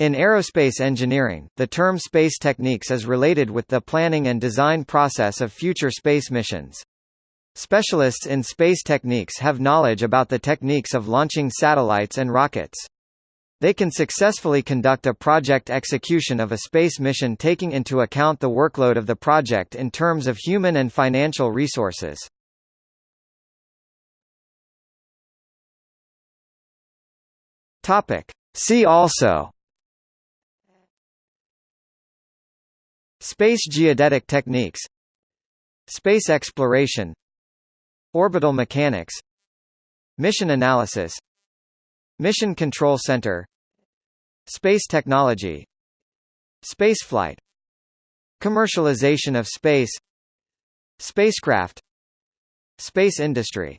In aerospace engineering, the term space techniques is related with the planning and design process of future space missions. Specialists in space techniques have knowledge about the techniques of launching satellites and rockets. They can successfully conduct a project execution of a space mission taking into account the workload of the project in terms of human and financial resources. See also Space geodetic techniques. Space exploration. Orbital mechanics. Mission analysis. Mission Control Center. Space technology. Spaceflight. Commercialization of space. Spacecraft. Space industry